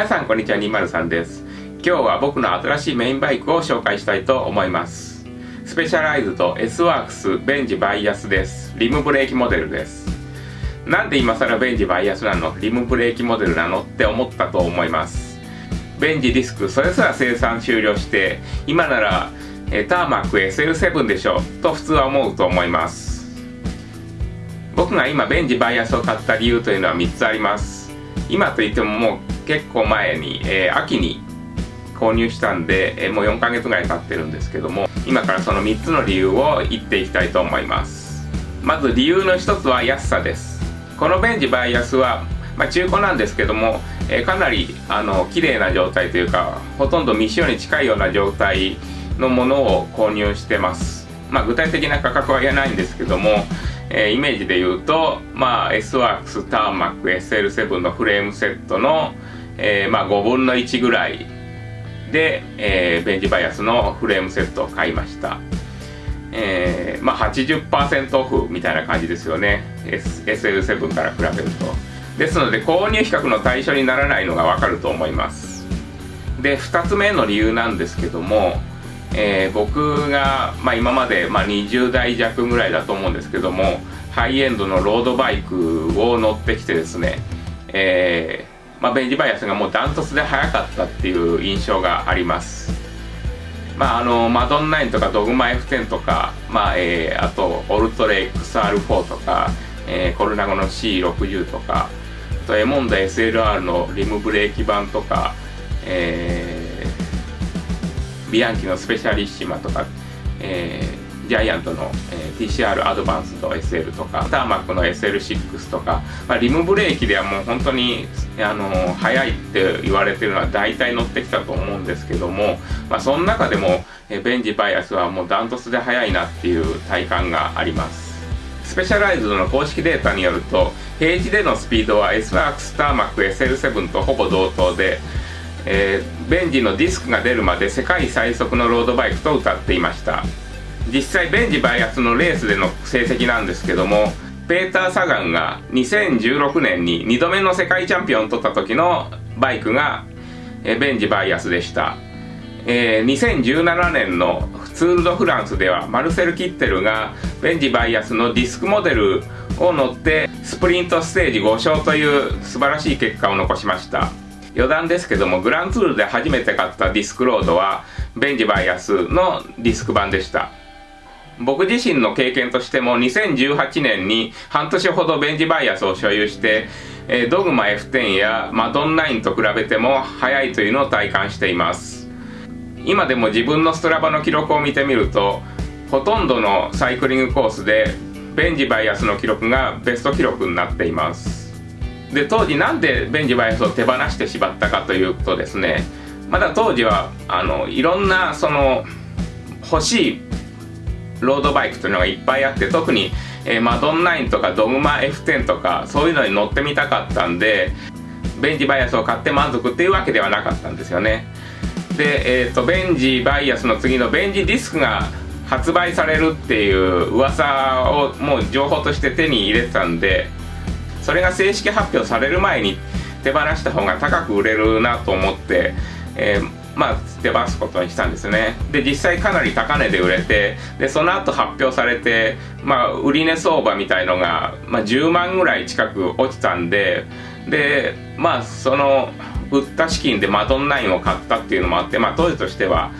皆さんこんにちは203です。今日は僕の新しいメインバイクを紹介したいと思います。スペシャライズド S ワークスベンジバイアスです。リムブレーキモデルです。なんで今更ベンジバイアスなの？リムブレーキモデルなのって思ったと思います。ベンジディスクそれすら生産終了して今ならえターマック SL7 でしょと普通は思うと思います。僕が今ベンジバイアスを買った理由というのは3つあります。今といってももう結構前に、えー、秋に購入したんで、えー、もう4ヶ月ぐらい経ってるんですけども今からその3つの理由を言っていきたいと思います。まず理由の1つは安さです。このベンジバイアスは、まあ、中古なんですけども、えー、かなりあの綺麗な状態というかほとんど未使用に近いような状態のものを購入してます。まあ具体的な価格は言えないんですけども、えー、イメージで言うとまあ S ワークスターマック SL7 のフレームセットの、えー、まあ5分の1ぐらいで、えー、ベンジバイアスのフレームセットを買いました。えー、まあ80%オフみたいな感じですよね、S、SL7 から比べると。ですので購入比較の対象にならないのがわかると思います。で2つ目の理由なんですけどもえー、僕が、まあ、今まで、まあ、20代弱ぐらいだと思うんですけどもハイエンドのロードバイクを乗ってきてですね、えー、まあ、ベンジバイアスがもうダントツで速かったっていう印象があります。まああのマドン9とかドグマ F10 とか、まあえー、あとオルトレ XR4 とか、え、コルナゴの C60 とかあとエモンダ SLR のリムブレーキ版とか、えビアンキのスペシャリッシマとか、えー、ジャイアントの、えー、TCR アドバンスド SL とかターマックの SL6 とか、まあ、リムブレーキではもう本当にあの速いって言われてるのは大体乗ってきたと思うんですけども、まあ、その中でも、えー、ベンジバイアスはもうダントツで速いなっていう体感があります。スペシャライズドの公式データによると平地でのスピードは S ワークスターマック SL7 とほぼ同等でえー、ベンジのディスクが出るまで世界最速のロードバイクと歌っていました。実際ベンジバイアスのレースでの成績なんですけどもペーター・サガンが2016年に2度目の世界チャンピオンを取った時のバイクが、えー、ベンジバイアスでした、えー、2017年のツール・ド・フランスではマルセル・キッテルがベンジバイアスのディスクモデルを乗ってスプリントステージ5勝という素晴らしい結果を残しました。余談ですけどもグランツールで初めて買ったディスクロードはベンジバイアスのディスク版でした。僕自身の経験としても2018年に半年ほどベンジバイアスを所有して、えドグマ F10 やマドン9と比べても速いというのを体感しています。今でも自分のストラバの記録を見てみるとほとんどのサイクリングコースでベンジバイアスの記録がベスト記録になっています。で当時なんでベンジバイアスを手放してしまったかというとですねまだ当時はあのいろんなその欲しいロードバイクというのがいっぱいあって特に、えー、マドン9とかドグマ F10 とかそういうのに乗ってみたかったんでベンジバイアスを買って満足っていうわけではなかったんですよね。で、えー、とベンジバイアスの次のベンジディスクが発売されるっていう噂をもう情報として手に入れてたんでそれが正式発表される前に手放した方が高く売れるなと思って、えー、まあ手放すことにしたんですね。で実際かなり高値で売れてでその後発表されてまあ売値相場みたいのが、まあ、10万ぐらい近く落ちたんででまあその売った資金でマドン9を買ったっていうのもあってまあ当時としては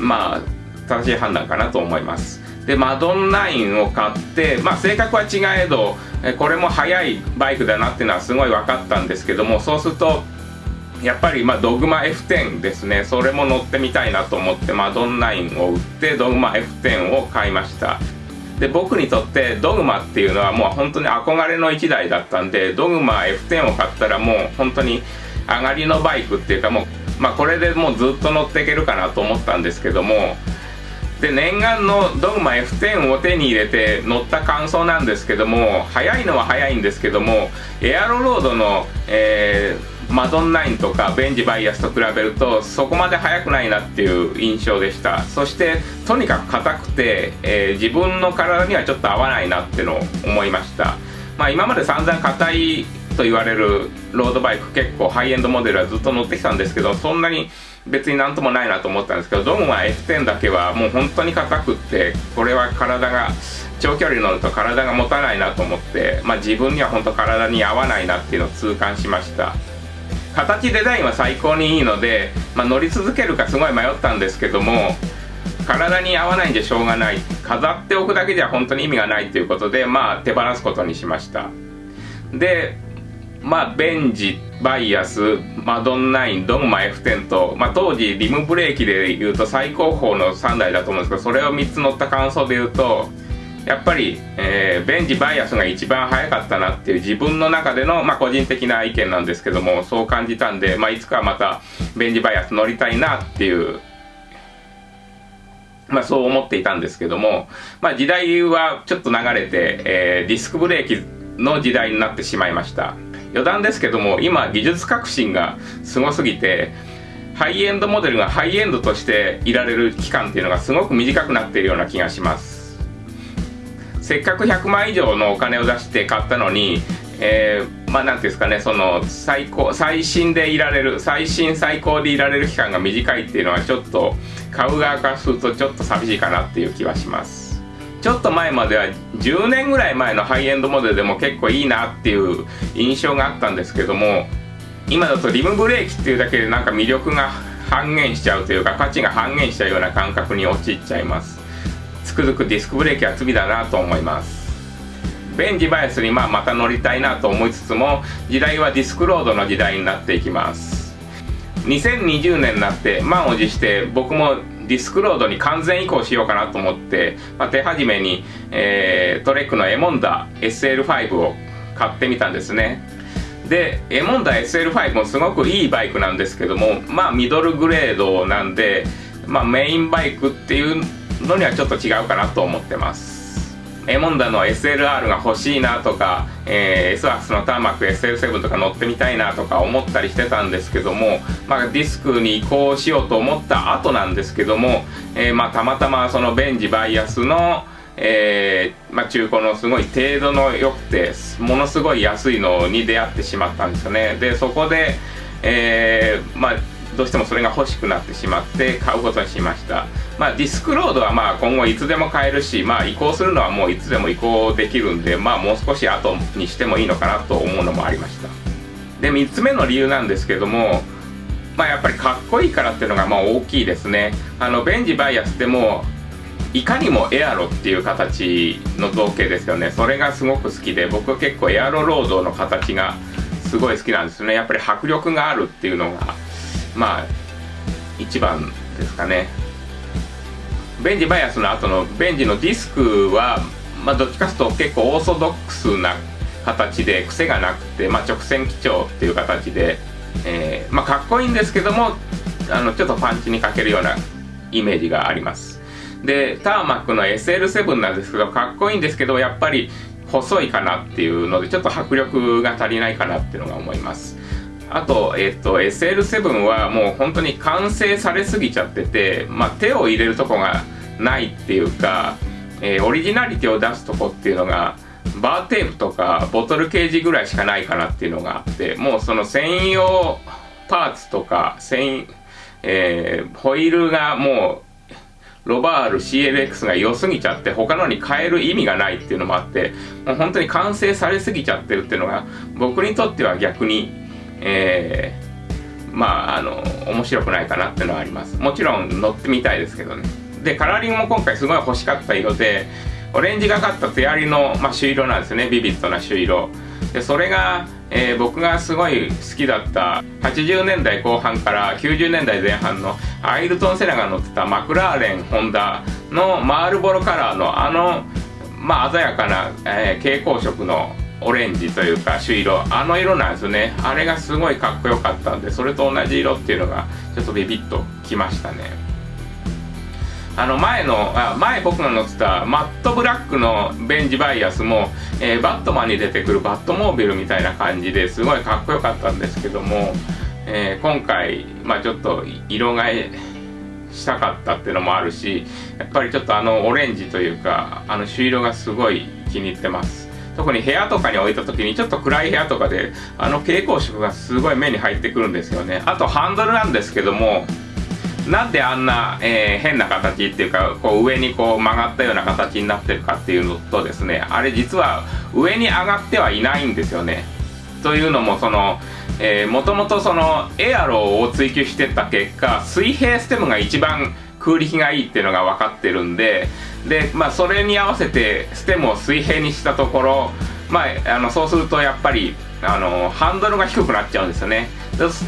まあ正しい判断かなと思います。でマドン9を買ってまあ性格は違えどこれも速いバイクだなっていうのはすごい分かったんですけどもそうするとやっぱりまあドグマ F10 ですね。それも乗ってみたいなと思ってマドン9を売ってドグマ F10 を買いました。で僕にとってドグマっていうのはもう本当に憧れの1台だったんでドグマ F10 を買ったらもう本当に上がりのバイクっていうかもうまあこれでもうずっと乗っていけるかなと思ったんですけどもで念願のドグマ F10 を手に入れて乗った感想なんですけども速いのは速いんですけどもエアロロードの、えー、マドン9とかベンジバイアスと比べるとそこまで速くないなっていう印象でした。そしてとにかく硬くて、えー、自分の体にはちょっと合わないなってのを思いました。まあ今まで散々硬いと言われるロードバイク結構ハイエンドモデルはずっと乗ってきたんですけどそんなに別になんともないなと思ったんですけどドムは F10 だけはもう本当に硬くってこれは体が長距離乗ると体が持たないなと思って、まあ、自分には本当体に合わないなっていうのを痛感しました。形デザインは最高にいいので、まあ、乗り続けるかすごい迷ったんですけども体に合わないんじゃしょうがない。飾っておくだけじゃ本当に意味がないということでまあ手放すことにしました。でまあベンジバイアスマドン9ドグマ F10 と、まあ、当時リムブレーキでいうと最高峰の3台だと思うんですけどそれを3つ乗った感想で言うとやっぱり、えー、ベンジバイアスが一番早かったなっていう自分の中での、まあ、個人的な意見なんですけどもそう感じたんで、まあ、いつかまたベンジバイアス乗りたいなっていうまあそう思っていたんですけども、まあ時代はちょっと流れて、えー、ディスクブレーキの時代になってしまいました。余談ですけども、今技術革新がすごすぎて、ハイエンドモデルがハイエンドとしていられる期間っていうのがすごく短くなっているような気がします。せっかく100万以上のお金を出して買ったのに、えー、まあなんていうんですかねその最高最新でいられる最新最高でいられる期間が短いっていうのはちょっと買う側からするとちょっと寂しいかなっていう気はしますちょっと前までは10年ぐらい前のハイエンドモデルでも結構いいなっていう印象があったんですけども今だとリムブレーキっていうだけでなんか魅力が半減しちゃうというか価値が半減しちゃうような感覚に陥っちゃいます。つくづくディスクブレーキは罪だなと思います。ベンジバイスにまあまた乗りたいなと思いつつも時代はディスクロードの時代になっていきます。2020年になって満を持して僕もディスクロードに完全移行しようかなと思って、まあ、手始めに、えー、トレックのエモンダ SL5 を買ってみたんですね。でエモンダ SL5 もすごくいいバイクなんですけどもまあミドルグレードなんで、まあ、メインバイクっていうのにはちょっと違うかなと思ってます。エモンダの SLR が欲しいなとか、えー、S アクスのターマック SL7 とか乗ってみたいなとか思ったりしてたんですけども、まあ、ディスクに移行しようと思った後なんですけども、えー、まあ、たまたまそのベンジバイアスのえー、まあ、中古のすごい程度の良くてものすごい安いのに出会ってしまったんですよね。でそこで、えー、まあどうしてもそれが欲しくなってしまって買うことにしました。まあディスクロードはまあ今後いつでも買えるしまあ移行するのはもういつでも移行できるんでまあもう少し後にしてもいいのかなと思うのもありました。で3つ目の理由なんですけどもまあやっぱりかっこいいからっていうのがまあ大きいですね。あのベンジバイアスってもいかにもエアロっていう形の造形ですよね。それがすごく好きで僕は結構エアロロードの形がすごい好きなんですね。やっぱり迫力があるっていうのがまあ一番ですかね。ベンジバイアスの後のベンジのディスクは、まあ、どっちかというと結構オーソドックスな形で癖がなくて、まあ、直線基調っていう形で、えー、まあ、かっこいいんですけどもあのちょっとパンチにかけるようなイメージがあります。でターマックの SL7 なんですけどかっこいいんですけどやっぱり細いかなっていうのでちょっと迫力が足りないかなっていうのが思います。あと、えっ、と、SL7 はもう本当に完成されすぎちゃってて、まあ、手を入れるとこがないっていうか、えー、オリジナリティを出すとこっていうのが、バーテープとかボトルケージぐらいしかないかなっていうのがあって、もうその専用パーツとか、専、えー、ホイールがもう、ロバール CLX が良すぎちゃって他のに変える意味がないっていうのもあってもう本当に完成されすぎちゃってるっていうのが僕にとっては逆にえー、まああの面白くないかなっていうのはあります。もちろん乗ってみたいですけどね。でカラーリングも今回すごい欲しかった色でオレンジがかった手やりの、まあ、朱色なんですね。ビビッドな朱色。でそれが、えー、僕がすごい好きだった80年代後半から90年代前半のアイルトン・セナが乗ってたマクラーレン・ホンダのマールボロカラーのあの、まあ、鮮やかな、えー、蛍光色のオレンジというか朱色あの色なんですよね。あれがすごいかっこよかったんでそれと同じ色っていうのがちょっとビビッときましたね。あの前のあ前僕が乗ってたマットブラックのベンジバイアスも、えー、バットマンに出てくるバットモービルみたいな感じですごいかっこよかったんですけども、えー、今回、まあ、ちょっと色替えしたかったっていうのもあるしやっぱりちょっとあのオレンジというかあの朱色がすごい気に入ってます。特に部屋とかに置いた時にちょっと暗い部屋とかであの蛍光色がすごい目に入ってくるんですよね。あとハンドルなんですけどもなんであんな、えー、変な形っていうかこう上にこう曲がったような形になってるかっていうのとですねあれ実は上に上がってはいないんですよね。というのもそのもともとそのエアローを追求してた結果水平ステムが一番空力がいいっていうのが分かってるんでで、まあ、それに合わせてステムを水平にしたところ、まあ、あのそうするとやっぱりあのハンドルが低くなっちゃうんですよね。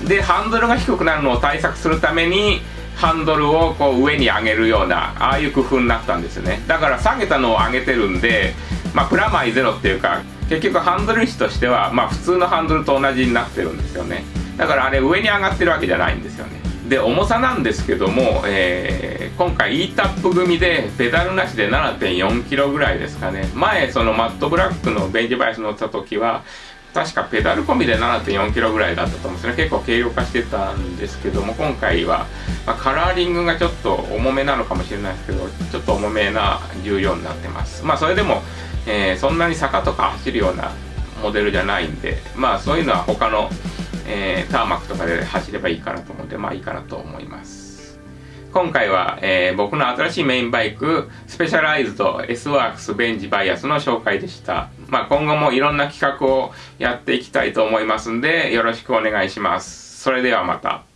でハンドルが低くなるのを対策するためにハンドルをこう上に上げるようなああいう工夫になったんですよね。だから下げたのを上げてるんで、まあ、プラマイゼロっていうか結局ハンドル位置としては、まあ、普通のハンドルと同じになってるんですよね。だからあれ上に上がってるわけじゃないんですよね。で重さなんですけども、えー、今回 e タップ組でペダルなしで 7.4kg ぐらいですかね。前そのマットブラックのベンジバイス乗った時は確かペダル込みで 7.4kg ぐらいだったと思うんですね。結構軽量化してたんですけども今回は、まあ、カラーリングがちょっと重めなのかもしれないですけどちょっと重めな14になってます。まあそれでも、えー、そんなに坂とか走るようなモデルじゃないんでまあそういうのは他の、えー、ターマックとかで走ればいいかなと思うんでまあいいかなと思います今回は、えー、僕の新しいメインバイク、スペシャライズと S ワークスベンジバイアスの紹介でした。まあ、今後もいろんな企画をやっていきたいと思いますんで、よろしくお願いします。それではまた。